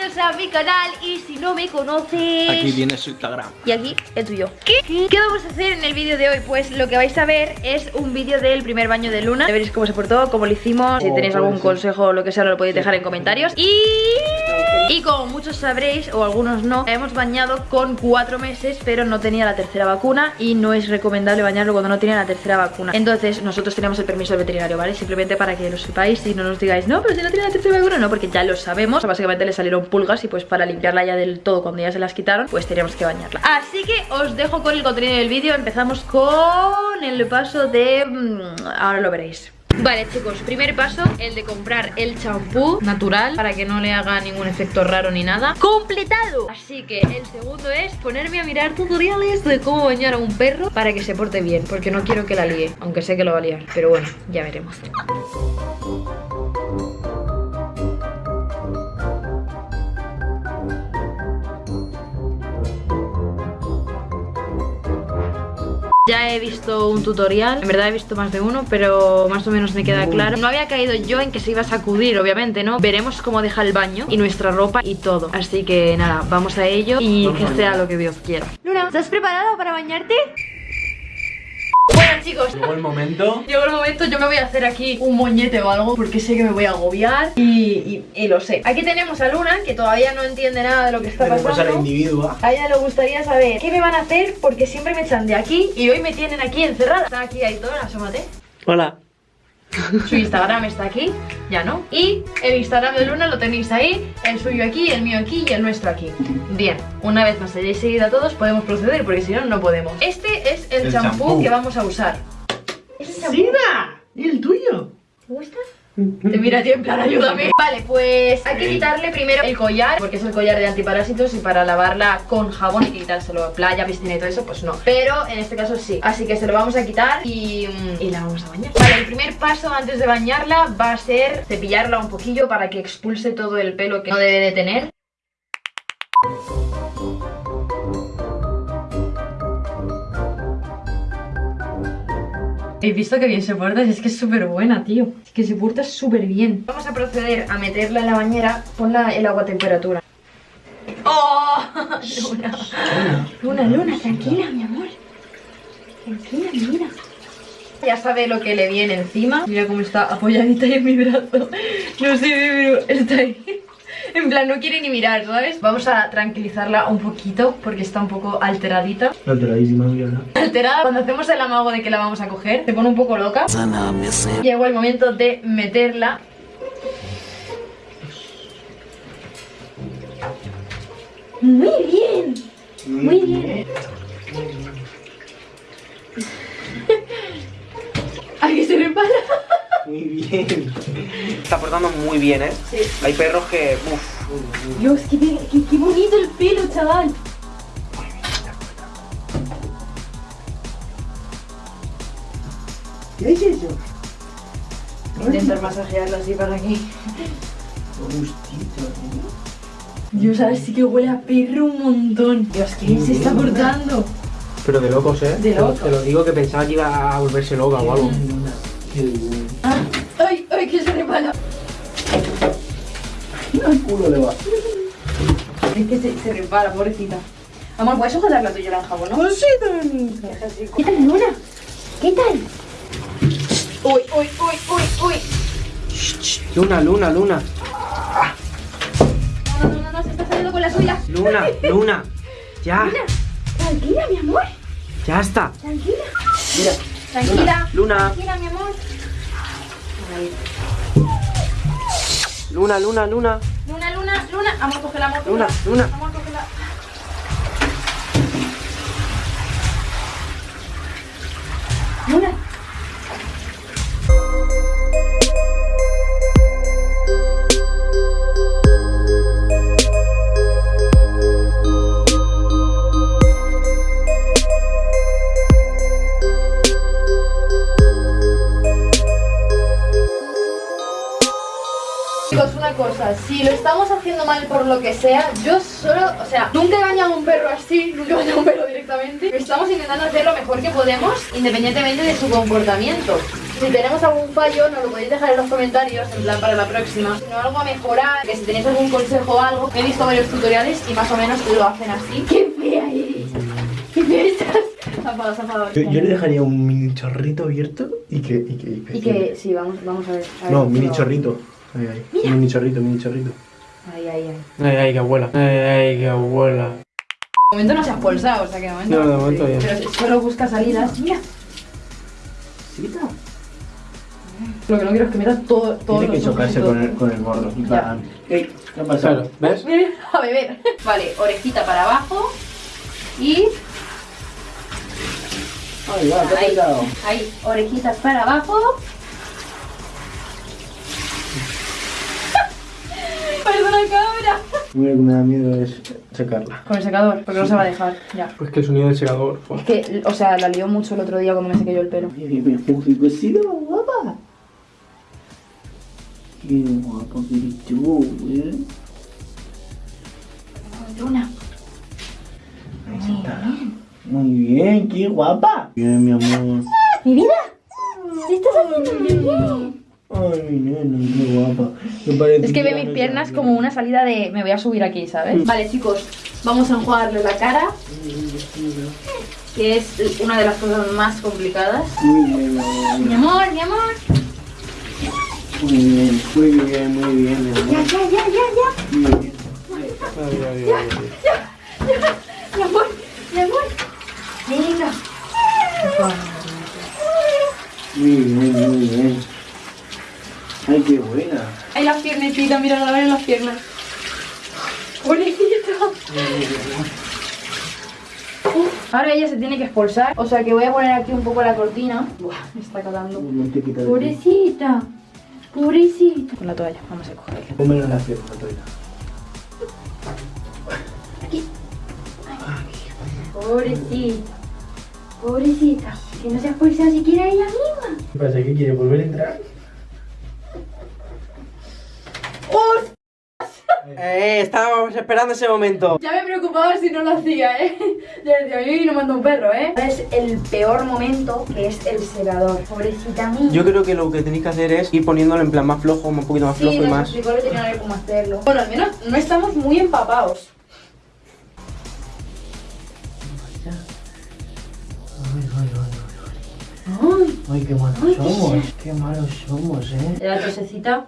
bienvenidos a mi canal Y si no me conoces Aquí viene su Instagram. Y aquí el tuyo. ¿Qué? ¿Qué vamos a hacer en el vídeo de hoy? Pues lo que vais a ver es un vídeo del primer baño de Luna. Ya veréis cómo se portó, cómo lo hicimos Si Oh, tenéis algún consejo o lo que sea lo podéis dejar en comentarios. Y... Y como muchos sabréis, o algunos no Hemos bañado con cuatro meses Pero no tenía la tercera vacuna Y no es recomendable bañarlo cuando no tiene la tercera vacuna. Entonces nosotros teníamos el permiso del veterinario, ¿vale? Simplemente para que lo sepáis y no nos digáis No, pero si no tiene la tercera vacuna, no, porque ya lo sabemos. Básicamente le salieron pulgas y pues para limpiarla ya del todo Cuando ya se las quitaron, pues teníamos que bañarla. Así que os dejo con el contenido del vídeo. Empezamos con el paso de... mm, Ahora lo veréis Vale chicos, primer paso, el de comprar el champú natural. para que no le haga ningún efecto raro ni nada. ¡Completado! Así que el segundo es ponerme a mirar tutoriales de cómo bañar a un perro para que se porte bien Porque no quiero que la líe, aunque sé que lo va a liar, pero bueno, ya veremos Ya he visto un tutorial, en verdad he visto más de uno, pero más o menos me queda claro. No había caído yo en que se iba a sacudir, obviamente, ¿no? Veremos cómo deja el baño y nuestra ropa y todo. Así que nada, vamos a ello y que sea lo que Dios quiera. Luna, ¿estás preparado para bañarte? Bueno chicos, Llegó el momento. Llegó el momento, yo me voy a hacer aquí un moñete o algo Porque sé que me voy a agobiar y, y- y lo sé. Aquí tenemos a Luna, que todavía no entiende nada de lo que está Tenemos a la pasando individua a ella le gustaría saber qué me van a hacer porque siempre me echan de aquí y hoy me tienen aquí encerrada. Está aquí Aitor, asómate. Hola Su Instagram está aquí, ya no. Y el Instagram de Luna lo tenéis ahí, el suyo aquí, el mío aquí y el nuestro aquí. Bien, una vez nos hayáis seguido a todos podemos proceder porque si no, no podemos. Este es el, El champú champú. que vamos a usar. ¿Es el champú? ¡Sida! ¿Y el tuyo? ¿Te gusta? Te mira a ti en plan, ayúdame Vale, pues hay que quitarle primero el collar Porque es el collar de antiparásitos Y para lavarla con jabón hay que quitárselo Playa, piscina y todo eso, pues no. Pero en este caso sí. Así que se lo vamos a quitar y, mm, y la vamos a bañar. Vale, el primer paso antes de bañarla Va a ser cepillarla un poquillo Para que expulse todo el pelo que no debe de tener He visto que bien se porta, es que es súper buena, tío. Es que se porta súper bien. Vamos a proceder a meterla en la bañera. Ponla el agua a temperatura. ¡Oh! Luna. Luna, Luna, tranquila, mi amor. Tranquila, mira. Ya sabe lo que le viene encima. Mira cómo está apoyadita ahí en mi brazo. No sé, pero está ahí. En plan, no quiere ni mirar, ¿sabes? Vamos a tranquilizarla un poquito porque está un poco alteradita. Alteradísima, Viola Alterada, cuando hacemos el amago de que la vamos a coger, se pone un poco loca. Llegó el momento de meterla. Muy bien, muy bien. Ay, que se repara. Muy bien Está portando muy bien, ¿eh? Sí. Hay perros que... Uf, Dios, qué, qué, qué bonito el pelo, chaval. ¿Qué es eso? Voy a intentar masajearlo así para aquí. Gustito, ¿eh? Dios, sabes sí que huele a perro un montón. Dios, ¿qué se está cortando? Pero de locos, ¿eh? De Te lo- locos. Te lo digo que pensaba que iba a volverse loca o algo Ah, ay, ay, que se repara. Al culo le va Es que se, se repara, pobrecita. Amor, ¿puedes sujetar la tuya en jabón, no? Pues sí, también ¿Qué tal, Luna? ¿Qué tal? Uy, uy, uy, uy, uy. Luna, Luna, Luna No, no, no, no, se está saliendo con la suya. Luna, Luna Ya, Luna, tranquila, mi amor. ya está Tranquila. Mira Tranquila. Luna. Tranquila, mi amor. Luna, Luna, Luna Luna, Luna, Luna. Amor, coge la amor. Luna, Luna Amor, cógela. Luna. Chicos, una cosa, si lo estamos haciendo mal por lo que sea, yo solo, o sea, nunca he bañado a un perro así, nunca he bañado a un perro directamente. Estamos intentando hacer lo mejor que podemos, independientemente de su comportamiento. Si tenemos algún fallo, nos lo podéis dejar en los comentarios, en plan para la próxima. Si no, algo a mejorar, que si tenéis algún consejo o algo. He visto varios tutoriales y más o menos lo hacen así. ¡Qué fea eres! ¡Qué fea estás! Zafado, zafado. Yo, yo le dejaría un mini chorrito abierto y que. Y que, Y que, sí, vamos, vamos a ver. a ver No, mini chorrito. Ahí, ahí. Mini chorrito, mini chorrito. Ahí, ahí, ahí. Ay, ay, que abuela. Ay, ay, que abuela. De momento no se ha expulsado, o sea que de momento. No, de momento bien. Pero si solo busca salidas. Mira. Lo que no quiero es que metas todo, todo Tiene que chocarse con el, con el gordo. En plan, "Ey, ¿Qué ha pasado? Claro, ¿ves? A beber. Vale, orejita para abajo. Y Ay, va, ¿qué ha Ahí. ahí, orejitas para abajo. Parece una cabra. Lo que me da miedo es secarla. Con el secador, porque no se va a dejar. Ya. Pues que el sonido del secador. fue. Es que, o sea, la lió mucho el otro día cuando me sequé yo el pelo. Mira, mira, qué cocido, guapa. Qué guapa que eres tú, ¿eh? Una. Ahí está. Muy bien, qué guapa. Bien, mi amor. ¡Mi vida! ¿Qué estás haciendo? Ay, mi nena, qué guapa. Me parece Es que ve ya mis no piernas como una salida de me voy a subir aquí, ¿sabes? Vale, chicos, vamos a enjuagarle la cara, que es una de las cosas más complicadas. Muy bien, mi amor. Mi amor, mi amor. Muy bien, muy bien, muy bien, mi Ya, amor. ya, ya, ya, ya. Muy bien. Ay, ay, ay, ay. Mi amor, mi amor. Venga. Muy bien, muy bien. Ay, qué buena. Piernecitas, mira, la ven las piernas. Pobrecita. Uf, Ahora ella se tiene que expulsar, o sea que voy a poner aquí un poco la cortina. Buah, me está calando. Aquí. Pobrecita, pobrecita. Con la toalla, vamos a cogerla. Pónmelo en la pierna, Toila. Pobrecita, pobrecita. Que no se ha expulsado siquiera ella misma. ¿Qué pasa? ¿Qué quiere volver a entrar? Eh, estábamos esperando ese momento. Ya me preocupaba si no lo hacía, ¿eh? Ya decía, a mí no mando un perro, ¿eh? Es el peor momento, que es el secador. Pobrecita mía. Yo creo que lo que tenéis que hacer es ir poniéndolo en plan más flojo, un poquito más flojo Sí, y más. explicó el veterinario cómo hacerlo. Bueno, al menos no estamos muy empapados. Ay, Ay, qué malos Ay, qué somos. Qué malos somos, eh. la tosecita.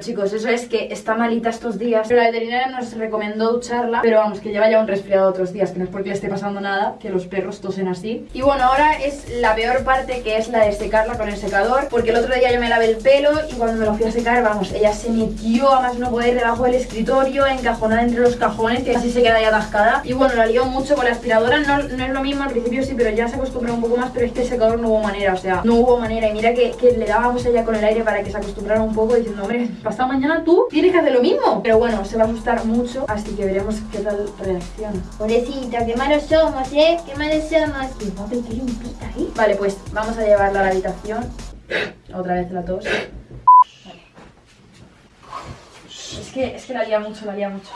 Chicos, eso es que está malita estos días. Pero la veterinaria nos recomendó ducharla. Pero vamos, que lleva ya un resfriado otros días. Que no es porque le esté pasando nada, que los perros tosen así. Y bueno, ahora es la peor parte, que es la de secarla con el secador. Porque el otro día yo me lavé el pelo y cuando me lo fui a secar, vamos, ella se metió a más no poder debajo del escritorio, encajonada entre los cajones, que así se queda ya atascada. Y bueno, la lió mucho con la aspiradora. No, es lo mismo, al principio sí, pero ya se acostumbró un poco más. Pero este secador no hubo manera, o sea, no hubo manera. Y mira que, que le dábamos a ella con el aire para que se acostumbrara un poco, diciendo, hombre, pasado mañana tú tienes que hacer lo mismo. Pero bueno, se va a asustar mucho, así que veremos qué tal reacciona. Pobrecita, qué malos somos, ¿eh? Qué malos somos. Y guapa, qué limpita, ¿eh? Vale, pues vamos a llevarla a la habitación. Otra vez la tos. Vale. Es que, es que la lía mucho, la lía mucho.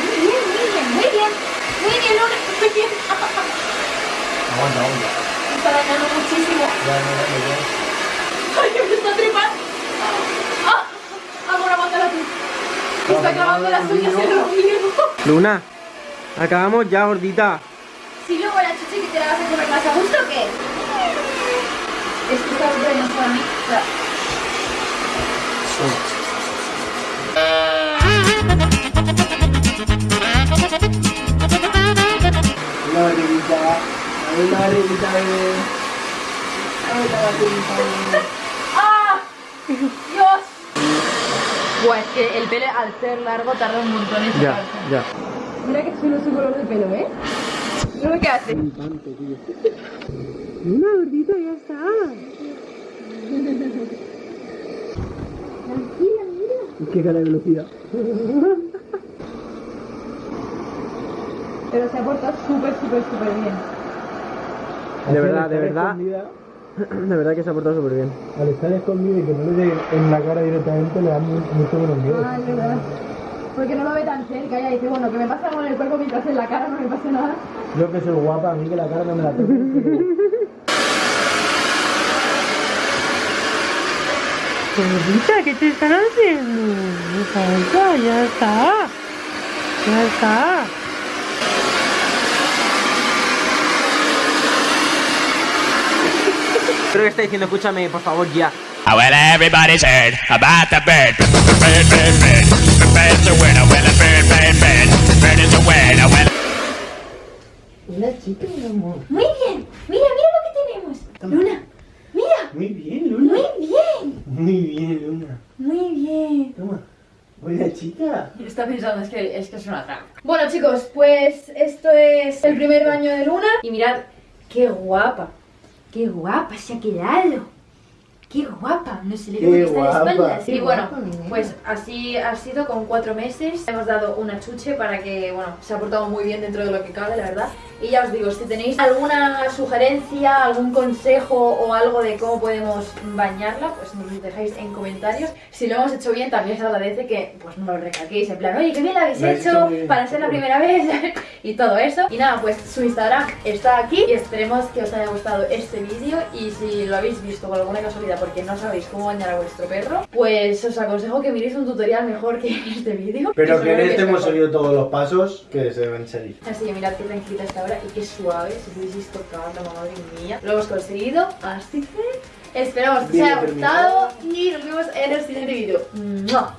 Muy bien, muy bien, muy bien. Muy bien, Luna, muy bien. Aguanta, aguanta. Me está dañando muchísimo. Ya, ya, ya, ya. ¡Ay, que me está trepando! ¡Ah! Amor, aguántala tú. Me está clavando las uñas en el ombligo. Luna, acabamos ya, gordita. Si luego la chuchi que te la vas a comer más a gusto, ¿o ¿qué? Es que esta otra no es para mí. Barriguita, bebé. La barriguita, bebé. ¡Ah! ¡Dios! Buah, es que el pelo al ser largo tarda un montón en Ya, ya. Mira que chulo su color de pelo, ¿eh? Mira lo que hace. Una gordita, ya está. Qué cara de velocidad. Pero se ha portado súper, súper, súper bien. De verdad, de verdad. La verdad que se ha portado súper bien. Al estar escondido y que no le den en la cara directamente le da mucho menos miedo. Porque no lo ve tan cerca y dice, bueno, que me pasa algo en el cuerpo mientras en la cara no me pasa nada. Yo que soy guapa, a mí que la cara no me la toque. Gordita, ¿qué te están haciendo? Ya está, ya está. Ya está. Creo que está diciendo, escúchame, por favor, ya. Oh, well, everybody's heard about the bird. Bird, bird, bird. Bird's a winner. Well, a bird, bird, bird. Bird is a winner. Well, Hola, chica, mi amor. Muy bien. Mira, mira lo que tenemos. Luna, mira. Muy bien, Luna. Muy bien. Muy bien, Luna. Muy bien. Toma. Hola, chica. Está pensando, es que, es que es una trampa. Bueno, chicos, pues esto es el primer baño de Luna. Y mirad, qué guapa. Qué guapa se ha quedado. Qué guapa, no se le ve está de guapa, espaldas. qué Y bueno, guapa, pues así ha sido con cuatro meses. Hemos dado una chuche para que, bueno, se ha portado muy bien dentro de lo que cabe, la verdad. Y ya os digo, si tenéis alguna sugerencia, algún consejo o algo de cómo podemos bañarla, pues nos lo dejáis en comentarios. Si lo hemos hecho bien, también se agradece que pues no lo recalquéis en plan, oye, qué bien lo habéis hecho bien, para ser la primera vez y todo eso. Y nada, pues su Instagram está aquí y esperemos que os haya gustado este vídeo y si lo habéis visto por alguna casualidad porque no sabéis cómo bañar a vuestro perro, pues os aconsejo que miréis un tutorial mejor que este vídeo. Pero que en este es hemos seguido todos los pasos que se deben seguir. Así que mirad qué tranquilita está y qué suave, si hubieseis tocado, madre mía. Lo hemos conseguido, así que esperamos que os haya gustado y nos vemos en el siguiente vídeo. ¡Mua!